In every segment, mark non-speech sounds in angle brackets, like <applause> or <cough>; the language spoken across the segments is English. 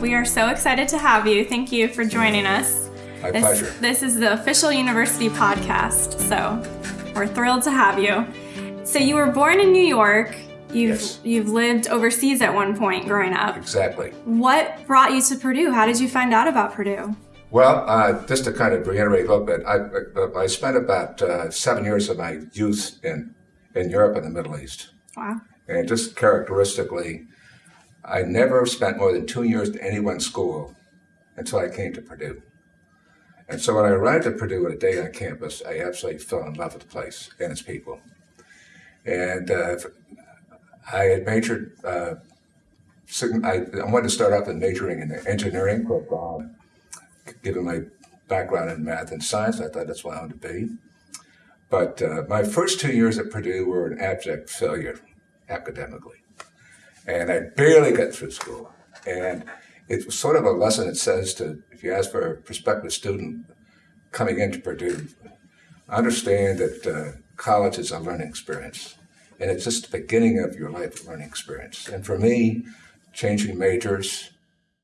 We are so excited to have you. Thank you for joining us. My this, pleasure. This is the official university podcast, so we're thrilled to have you. So you were born in New York. You've Yes. you've lived overseas at one point growing up. Exactly. What brought you to Purdue? How did you find out about Purdue? Well, uh, just to kind of reiterate a little bit, I, I- I spent about uh, seven years of my youth in, in Europe and the Middle East. Wow. And just characteristically, I never spent more than two years in any one school until I came to Purdue. And so when I arrived at Purdue on a day on campus, I absolutely fell in love with the place and its people. And uh, I had majored, uh, I, wanted to start off in majoring in engineering, um, given my background in math and science, I thought that's what I wanted to be. But uh, my first two years at Purdue were an abject failure academically. And I barely got through school. And it was sort of a lesson it says to, if you ask for a prospective student coming into Purdue, understand that uh, college is a learning experience. And it's just the beginning of your life learning experience. And for me, changing majors,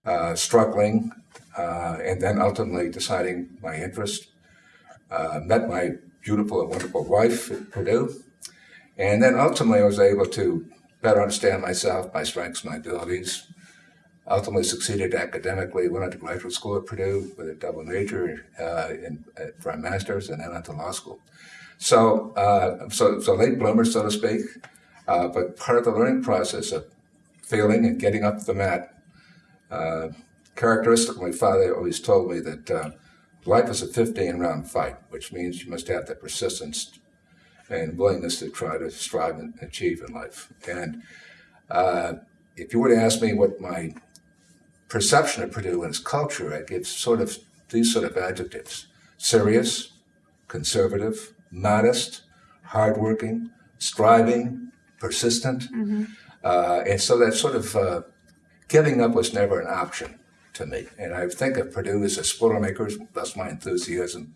uh, struggling, uh, and then ultimately deciding my interest, uh, met my beautiful and wonderful wife at Purdue. And then ultimately, I was able to better understand myself, my strengths, my abilities. Ultimately, succeeded academically. Went on to graduate school at Purdue with a double major uh, in, uh, for a master's, and then on to law school. So, uh, so, so late bloomer, so to speak. Uh, but part of the learning process of failing and getting up the mat. Uh, characteristic, my father always told me that uh, life is a 15 round fight, which means you must have the persistence and willingness to try to strive and achieve in life. And uh, if you were to ask me what my perception of Purdue and its culture, I'd give sort of these sort of adjectives serious, conservative, modest, hardworking, striving, persistent. Uh, and so that sort of uh, giving up was never an option to me. And I think of Purdue as a Boilermakers, that's my enthusiasm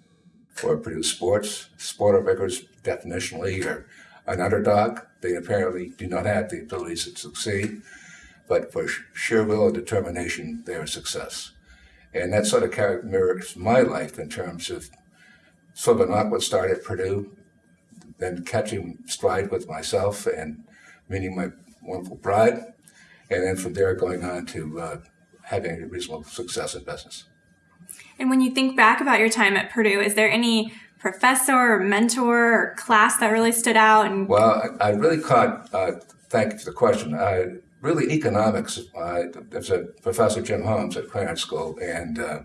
for Purdue sports. Boilermakers definitionally are an underdog. They apparently do not have the abilities to succeed, but for sheer will and determination, they're a success. And that sort of character mirrors my life in terms of sort of an awkward start at Purdue, then catching stride with myself and meeting my wonderful bride, and then from there going on to uh, having a reasonable success in business. And when you think back about your time at Purdue, is there any professor or mentor or class that really stood out? And Well, I, I really caught, uh, thank you for the question. Uh, really, economics, uh, there's a professor, Jim Holmes, at Krannert School, and uh,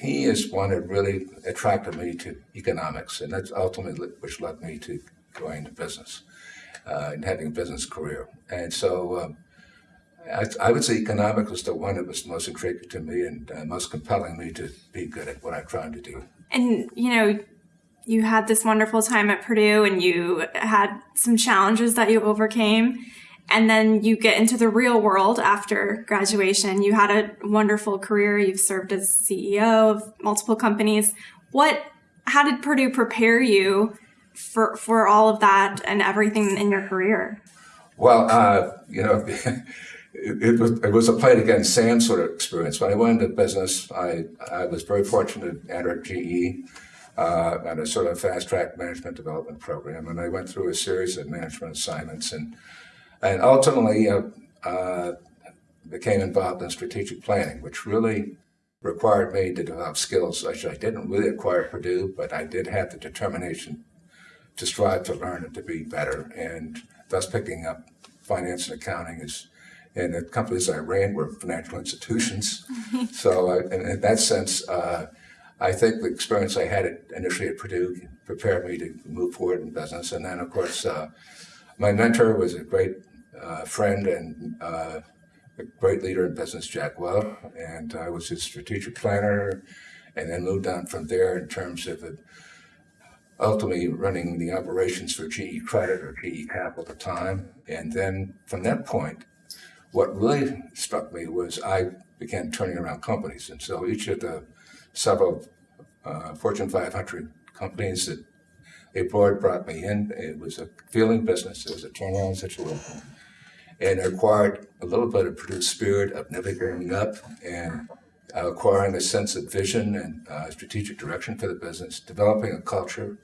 he is one that really attracted me to economics, and that's ultimately which led me to going into business uh, and having a business career. And so um, I, I would say economics was the one that was most intriguing to me and uh, most compelling me to be good at what I'm trying to do. and you know, you had this wonderful time at Purdue, and you had some challenges that you overcame. And then you get into the real world after graduation. You had a wonderful career. You've served as CEO of multiple companies. What? How did Purdue prepare you for for all of that and everything in your career? Well, uh, you know, <laughs> it, was, it was a play against Sam sort of experience. When I went into business, I, I was very fortunate to enter GE uh, a sort of fast track management development program. And I went through a series of management assignments and, and ultimately uh, uh, became involved in strategic planning, which really required me to develop skills which I didn't really acquire at Purdue, but I did have the determination to strive to learn and to be better, and thus picking up finance and accounting is. And the companies I ran were financial institutions, so uh, in, in that sense, uh, I think the experience I had at, initially at Purdue prepared me to move forward in business. And then, of course, uh, my mentor was a great uh, friend and uh, a great leader in business, Jack Welch, and I was his strategic planner, and then moved on from there in terms of the ultimately running the operations for GE Credit or GE Capital at the time. And then from that point, what really struck me was I began turning around companies. And so each of the several uh, Fortune 500 companies that they brought, brought me in, it was a feeling business. It was a turnaround situation. and acquired a little bit of Purdue's spirit of never giving up and acquiring a sense of vision and uh, strategic direction for the business, developing a culture,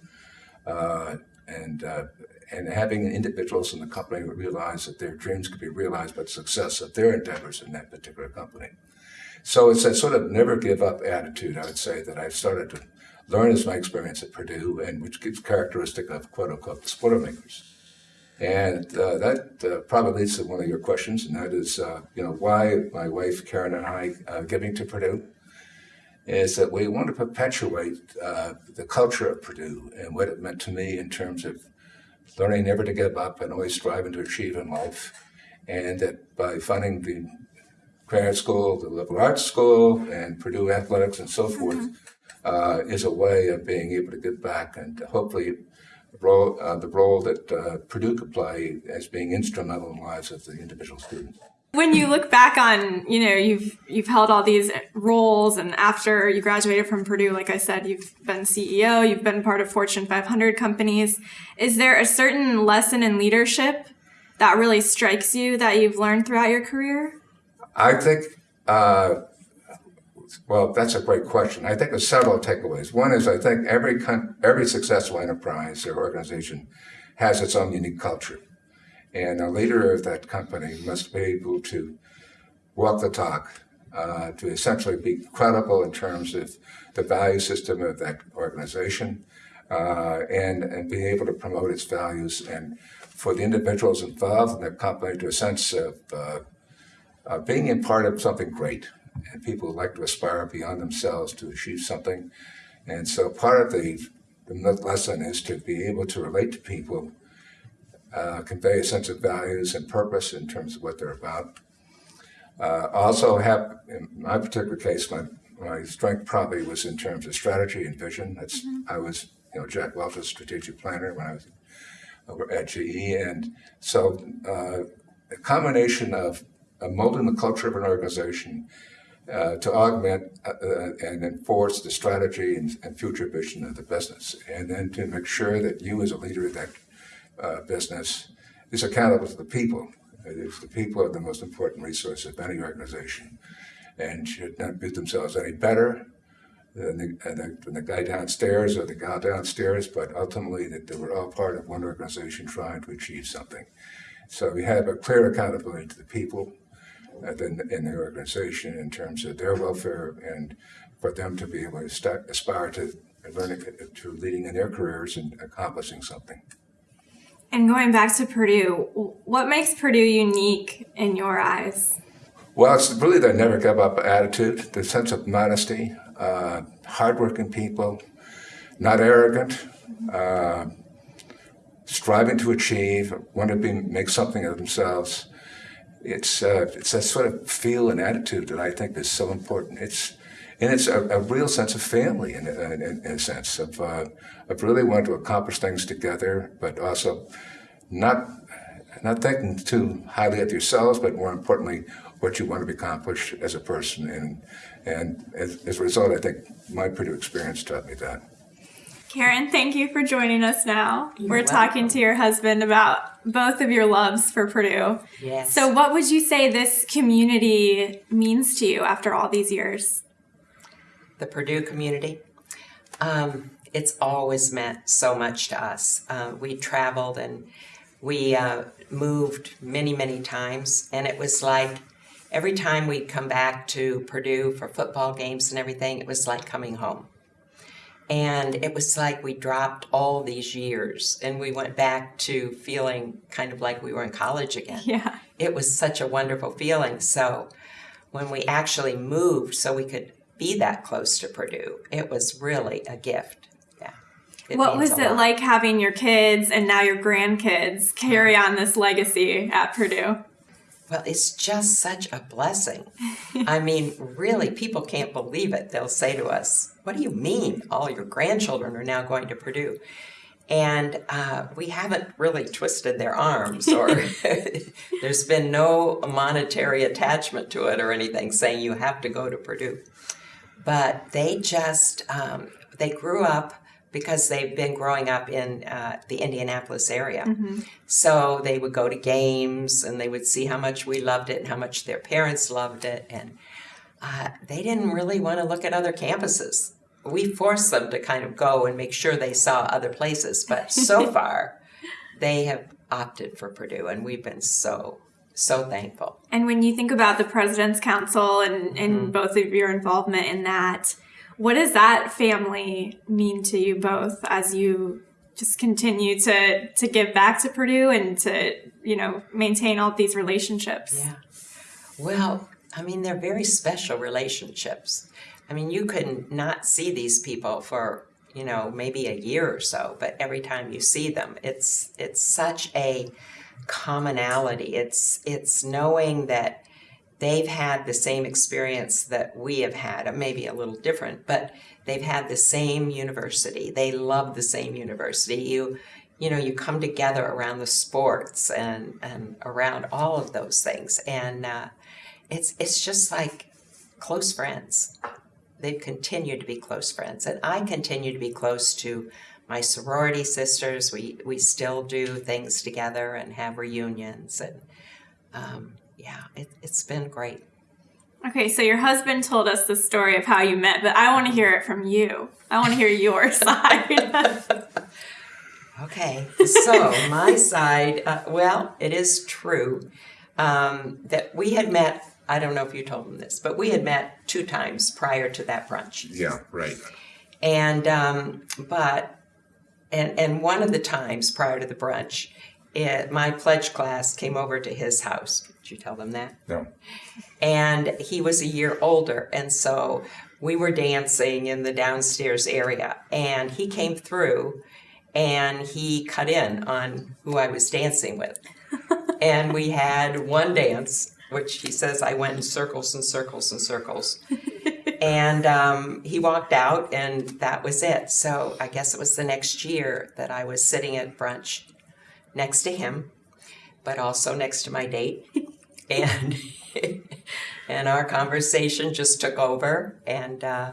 uh, and uh, and having individuals in the company realize that their dreams could be realized by the success of their endeavors in that particular company. So it's a sort of never give up attitude, I would say, that I've started to learn as my experience at Purdue, and which is characteristic of quote unquote the makers. And uh, that uh, probably leads to one of your questions, and that is, uh, you know, why my wife Karen and I uh, giving to Purdue is that we want to perpetuate uh, the culture of Purdue and what it meant to me in terms of learning never to give up and always striving to achieve in life, and that by funding the Graduate School, the Liberal Arts School, and Purdue Athletics and so forth, mm-hmm. uh, is a way of being able to give back and hopefully the role, uh, the role that uh, Purdue could play as being instrumental in the lives of the individual students. When you look back on, you know, you've you've held all these roles, and after you graduated from Purdue, like I said, you've been CEO, you've been part of Fortune 500 companies. Is there a certain lesson in leadership that really strikes you that you've learned throughout your career? I think, uh, well, that's a great question. I think there's several takeaways. One is I think every every successful enterprise or organization has its own unique culture, and a leader of that company must be able to walk the talk, uh, to essentially be credible in terms of the value system of that organization, uh, and and be able to promote its values and for the individuals involved in the company to a sense of uh, uh, being a part of something great. And people like to aspire beyond themselves to achieve something. And so part of the, the lesson is to be able to relate to people, uh, convey a sense of values and purpose in terms of what they're about. Uh, also have, in my particular case, my, my strength probably was in terms of strategy and vision. That's, mm-hmm. I was, you know, Jack Welch's strategic planner when I was at GE. And so uh, a combination of molding the culture of an organization uh, to augment uh, uh, and enforce the strategy and, and, future vision of the business, and then to make sure that you, as a leader of that uh, business, is accountable to the people. the people are the most important resource of any organization, and should not do themselves any better than the, the, than the, guy downstairs or the gal downstairs, but ultimately that they were all part of one organization trying to achieve something. So we have a clear accountability to the people in, in the organization in terms of their welfare and for them to be able to aspire to learning to leading in their careers and accomplishing something. And going back to Purdue, what makes Purdue unique in your eyes? Well, it's really the never give up attitude, the sense of modesty, uh, hardworking people, not arrogant, uh, striving to achieve, want to be, make something of themselves, it's uh, it's that sort of feel and attitude that I think is so important. It's and it's a, a real sense of family in, in, in a sense of uh, of really wanting to accomplish things together, but also not not thinking too highly of yourselves, but more importantly, what you want to accomplish as a person. And and as, as a result, I think my Purdue experience taught me that. Karen, thank you for joining us now. You're We're welcome. talking to your husband about both of your loves for Purdue. Yes. So, what would you say this community means to you after all these years? The Purdue community. Um, it's always meant so much to us. Uh, we traveled and we uh, moved many, many times, and it was like every time we'd come back to Purdue for football games and everything, it was like coming home. And it was like we dropped all these years and we went back to feeling kind of like we were in college again. Yeah. It was such a wonderful feeling. So when we actually moved so we could be that close to Purdue, it was really a gift. Yeah. It what was it lot. like having your kids and now your grandkids carry on this legacy at Purdue? Well, it's just such a blessing. I mean, really, people can't believe it. They'll say to us, What do you mean all your grandchildren are now going to Purdue? And uh, we haven't really twisted their arms, or <laughs> <laughs> there's been no monetary attachment to it or anything saying you have to go to Purdue. But they just, um, they grew up because they've been growing up in uh, the Indianapolis area. So they would go to games and they would see how much we loved it and how much their parents loved it. And uh, they didn't really want to look at other campuses. We forced them to kind of go and make sure they saw other places. But so <laughs> far, they have opted for Purdue, and we've been so, so thankful. And when you think about the President's Council and, and Mm-hmm. both of your involvement in that, what does that family mean to you both as you just continue to to give back to Purdue and to you know maintain all these relationships? Yeah. Well, I mean, they're very special relationships. I mean, you could not see these people for, you know, maybe a year or so, but every time you see them, it's it's such a commonality. It's it's knowing that they've had the same experience that we have had, uh, maybe a little different, but they've had the same university. They love the same university. You you know, you come together around the sports and, and around all of those things. And uh, it's, it's just like close friends. They've continued to be close friends. And I continue to be close to my sorority sisters. We, we still do things together and have reunions. And um, yeah, it, it's been great. Okay, so your husband told us the story of how you met, but I want to hear it from you. I want to hear your <laughs> side. <laughs> Okay, so my side, uh, well, it is true um, that we had met. I don't know if you told them this, but we had met two times prior to that brunch. Yeah, right. And um, but and and one of the times prior to the brunch, it, my pledge class came over to his house. Did you tell them that? No. and he was a year older and so we were dancing in the downstairs area and he came through and he cut in on who I was dancing with <laughs> and we had one dance which he says I went in circles and circles and circles. <laughs> And um, he walked out and that was it. So I guess it was the next year that I was sitting at brunch next to him but also next to my date. <laughs> And <laughs> and our conversation just took over and uh,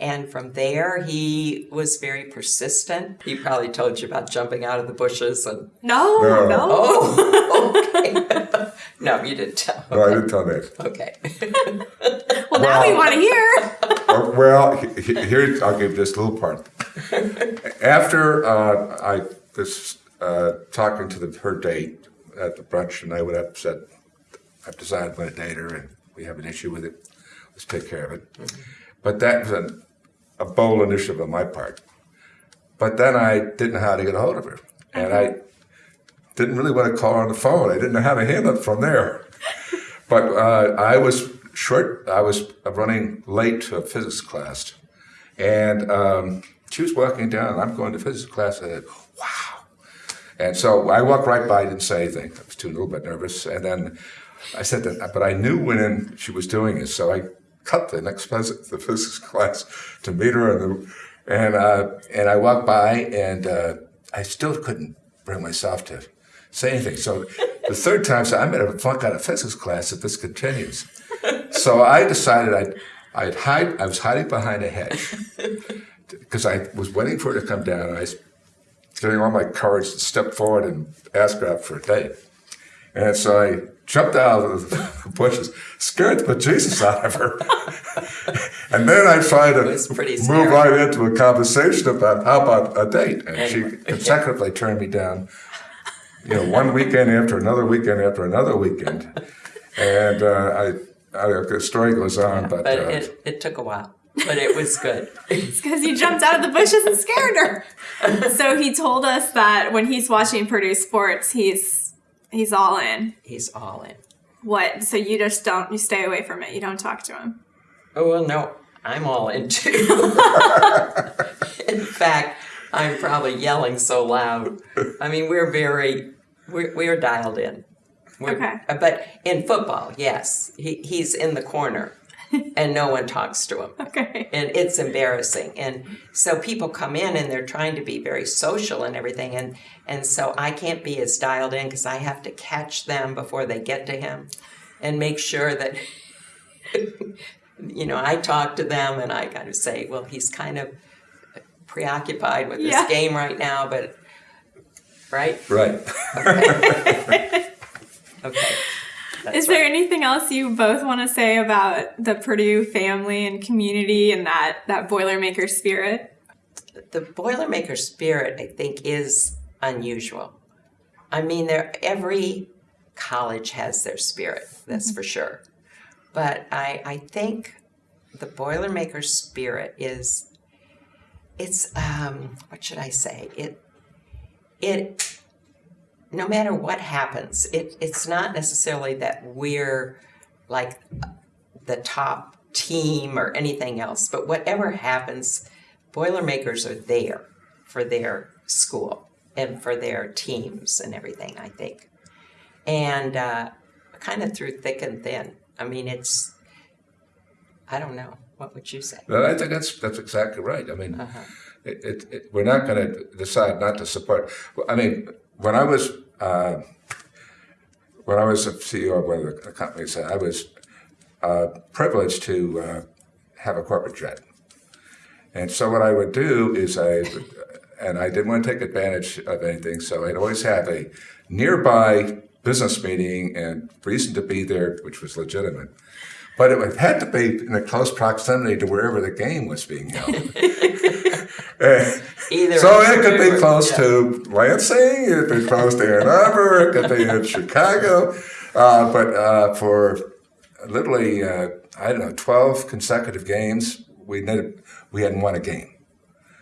and from there he was very persistent. He probably told you about jumping out of the bushes and no, No. no. oh okay no you didn't tell No, I didn't tell that. okay <laughs> Well, now we want to hear. Uh, well, he- he- here I'll give this little part. After uh, I was uh, talking to the, her date at the brunch, and I would have said, "I've decided I'm going to date her, and we have an issue with it. Let's take care of it." But that was an, a bold initiative on my part. But then I didn't know how to get a hold of her, and I didn't really want to call her on the phone. I didn't know how to handle it from there. <laughs> But uh, I was short. I was running late to a physics class, and um, she was walking down, and I'm going to physics class. I said, "Wow!" And so I walked right by, I didn't say anything. I was too a little bit nervous, and then I said that. But I knew when she was doing it, so I cut the next phys- the physics <laughs> class to meet her, and and uh, and I walked by, and uh, I still couldn't bring myself to say anything. So the third time, so I'm going to flunk out of physics class if this continues. So I decided I'd, I'd hide, I was hiding behind a hedge <laughs> because I was waiting for her to come down and I was getting all my courage to step forward and ask her out for a date. And so I jumped out of the <laughs> bushes, scared the bejesus out of her. <laughs> and then I tried to move right into a conversation about how about a date. And Anyway. she consecutively turned me down you know, one weekend after another weekend after another weekend. And uh, I, I, the story goes on, but, but uh, it, it took a while but it was good <laughs> It's because he jumped out of the bushes and scared her. so he told us that when he's watching Purdue sports, he's he's all in. he's all in What? So you just don't you stay away from it. You don't talk to him. Oh, well, no, I'm all in too. <laughs> in fact, I'm probably yelling so loud. I mean, we're very, we're, we're dialed in. We're- Okay. uh, But in football, yes, he, he's in the corner <laughs> and no one talks to him. Okay. And it's embarrassing. And so people come in and they're trying to be very social and everything. And, and so I can't be as dialed in because I have to catch them before they get to him and make sure that <laughs> you know, I talk to them and I kind of say, well, he's kind of preoccupied with this Yeah. game right now, but right? Right. Okay. <laughs> That's Is there anything else you both want to say about the Purdue family and community and that that Boilermaker spirit? the Boilermaker spirit, I think, is unusual. I mean, there every college has their spirit, that's mm-hmm. for sure. But I, I think the Boilermaker spirit is it's um, what should I say? It it no matter what happens, it it's not necessarily that we're like the top team or anything else, but whatever happens, Boilermakers are there for their school and for their teams and everything, I think. And uh, kind of through thick and thin. I mean, it's, I don't know. What would you say? Well, I think that's that's exactly right. I mean, Uh-huh. it, it, it, we're not going to decide not to support. I mean, when I was uh, when I was a CEO of one of the companies, I was uh, privileged to uh, have a corporate jet, and so what I would do is I, and I didn't want to take advantage of anything, so I'd always have a nearby business meeting and reason to be there, which was legitimate. But it had to be in a close proximity to wherever the game was being held. <laughs> Eh, Either so it could be close yeah. to Lansing, it could be close to Ann Arbor, it could be in Chicago. Uh, but uh, for literally, uh, I don't know, 12 consecutive games, we, we hadn't won a game.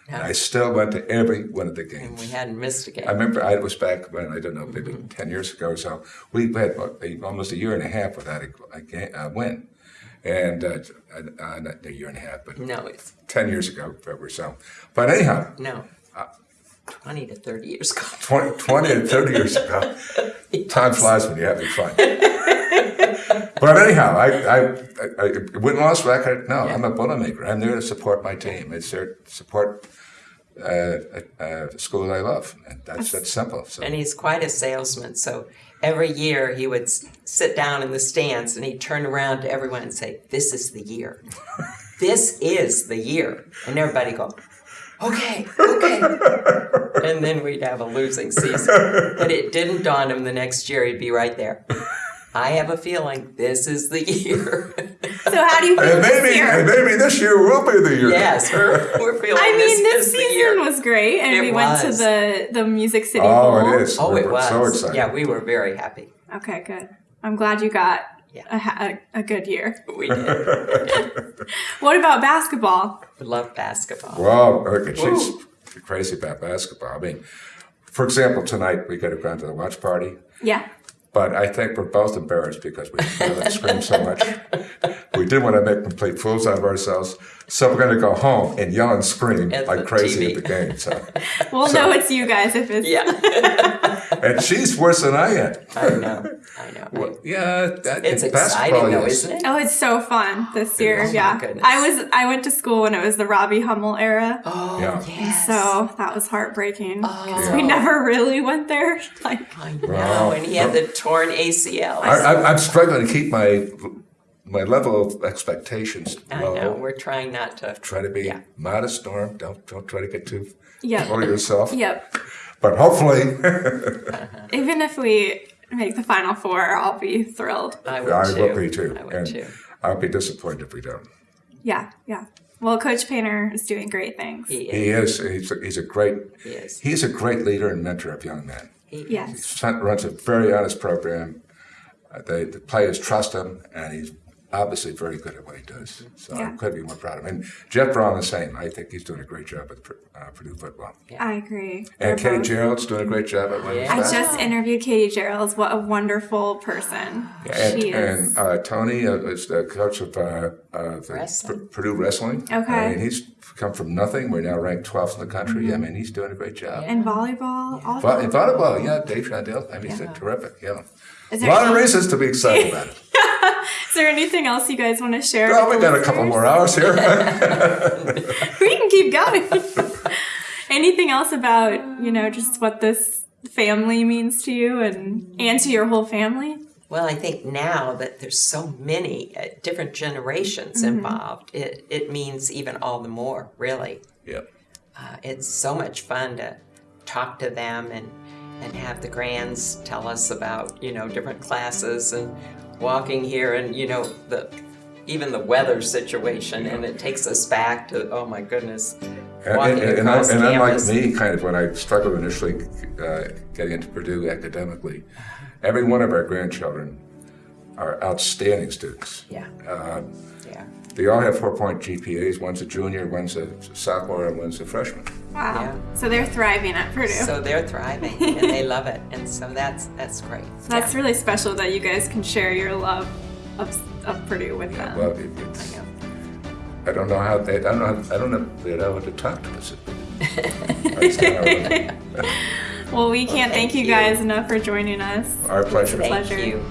And I still went to every one of the games. We hadn't missed a game. I remember I was back when I don't know maybe ten years ago. or So we had almost a year and a half without a, a, ga- a win, and uh, uh, not a year and a half, but no, it's, ten years ago or so. But anyhow, no. Uh, 20 to 30 years ago. <laughs> 20, 20 and thirty years ago, <laughs> time flies when you're having fun. but anyhow, I, I, I, I win loss record. No, I'm a Boilermaker. I'm there to support my team. It's there to support uh, a, a school I love, and that's that's simple. So. And he's quite a salesman. So every year he would sit down in the stands and he'd turn around to everyone and say, This is the year. this is the year. And everybody go, Okay, okay. and then we'd have a losing season. But it didn't dawn on him the next year he'd be right there. I have a feeling this is the year. <laughs> So how do you <laughs> feel And this maybe, and year? maybe this year will be the year. yes, we're, we're feeling <laughs> I mean, this is the season year. was great, and It we went to the the Music City Oh, Bowl. it is. Oh, We're- it was. So excited. Yeah, we were very happy. Okay, good. I'm glad you got Yeah. a, a, a good year. We did. <laughs> What about basketball? We love basketball. Wow, okay, she's crazy about basketball. I mean, for example, tonight we could have gone to the watch party, Yeah. But I think we're both embarrassed because we screamed so much. <laughs> We didn't want to make complete fools out of ourselves, so we're going to go home and yell and scream At like crazy TV. at the game. So, <laughs> We'll So- know it's you guys if it's. Yeah, <laughs> and she's worse than I am. I know. I know. Well, yeah, that, It's exciting though, yes. isn't it? Oh, it's so fun this year. Oh, yeah. goodness. I was I went to school when it was the Robbie Hummel era. Oh, Yeah. yes. So that was heartbreaking because Oh. we never really went there. Like, I know. Wow. And he had the torn ACL. I, I, I'm struggling to keep my my level of expectations I know. We're trying not to. Try to be Yeah. modest, Norm. Don't don't try to get too Yep. full of yourself. <laughs> yep. But hopefully, <laughs> Even if we make the final four, I'll be thrilled. I would I too. will be too. I would and too. I'll be disappointed if we don't. Yeah, yeah. Well, Coach Painter is doing great things. He is. He is. is. He's a, he's a great. He is. He's a great leader and mentor of young men. He Yes. He runs a very honest program. Uh, they, the players trust him, and he's obviously very good at what he does. So Yeah. I couldn't be more proud of him. And Jeff Brohm the same. I think he's doing a great job with uh, Purdue football. Yeah. I agree. And They're Katie both- Gearlds' doing a great job at women's Yeah. I just interviewed Katie Gearlds. What a wonderful person And, she is. and uh, Tony uh, is the coach of uh, uh, the Wrestling. P- Purdue Wrestling. Okay. I mean, he's come from nothing. We're now ranked 12th in the country. I mean, he's doing a great job. And volleyball. All Vo- in volleyball, yeah, Dave Shondell. I mean, he's terrific. Yeah. A there, lot of reasons to be excited about it. <laughs> <laughs> is there anything else you guys want to share? Well, we the got a couple more hours here. <laughs> we can keep going. <laughs> Anything else about, you know, just what this family means to you and and to your whole family? Well, I think now that there's so many uh, different generations Mm-hmm. involved, it, it means even all the more, really. yep. uh, it's so much fun to talk to them and and have the grands tell us about you know different classes and walking here and you know the even the weather situation and it takes us back to oh my goodness And, walking and, and, across and unlike me, kind of when I struggled initially uh, getting into Purdue academically, every one of our grandchildren are outstanding students. yeah Uh, yeah they all have four-point GPAs. One's a junior, one's a sophomore, and one's a freshman. Wow. Yeah. So they're thriving at Purdue. so they're thriving and they <laughs> love it and so that's that's great That's Yeah. really special that you guys can share your love of, of Purdue with them. Well, it, it's, I don't know how they. I don't know. I don't know if they'd know how to talk to us. <laughs> I just kinda- Well, we can't thank thank you you. guys enough for joining us. Our pleasure. thank pleasure. you